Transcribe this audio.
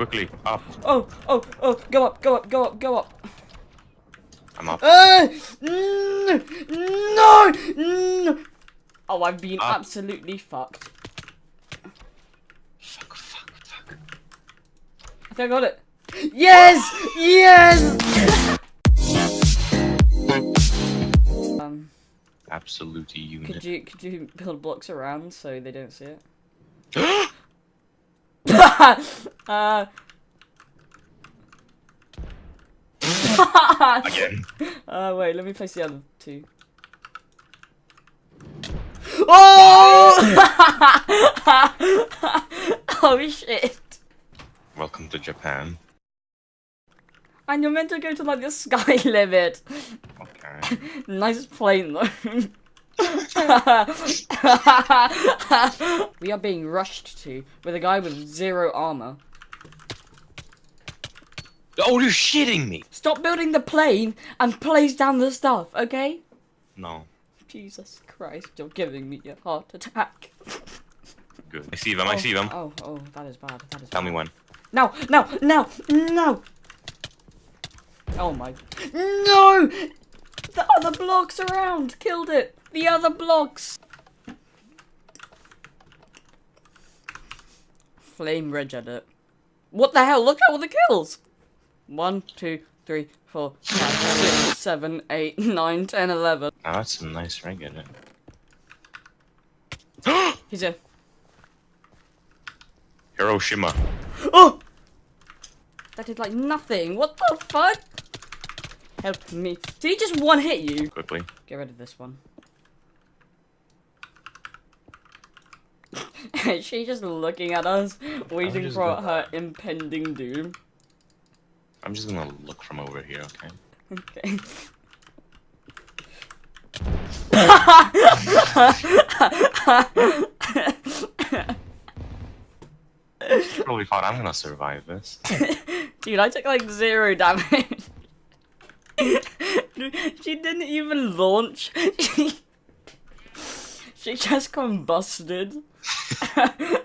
Quickly, up. Oh, oh, oh, go up, go up, go up, go up. I'm up. Uh, no, no, no. Oh, I've been Up. absolutely fucked. Fuck, fuck, fuck. I think I got it. Yes! Yes! um, Absolute unit. could you could you build blocks around so they don't see it? uh. Again. uh, wait, let me place the other two. Oh! oh shit! Welcome to Japan. And you're meant to go to like the sky limit. Okay. Nice plane though. we are being rushed to with a guy with zero armor. Oh, you're shitting me! Stop building the plane and place down the stuff, okay? No. Jesus Christ, you're giving me a heart attack. Good. I see them, I see them. Oh, oh, oh that is bad. That is Tell bad. me when. No, no, no, no! Oh my. No! The other blocks around killed it! The other blocks! Flame Ridge at it. What the hell? Look at all the kills! One, two, three, four, five, six, seven, eight, nine, ten, eleven. Oh, that's a nice rig in it. He's in. Hiroshima. Oh! That did like nothing. What the fuck? Help me. Did he just one hit you? Quickly. Get rid of this one. she just looking at us, waiting for her impending doom. I'm just gonna look from over here, okay? Okay. Probably thought I'm gonna survive this. Dude, I took like zero damage. she didn't even launch. She, she just combusted.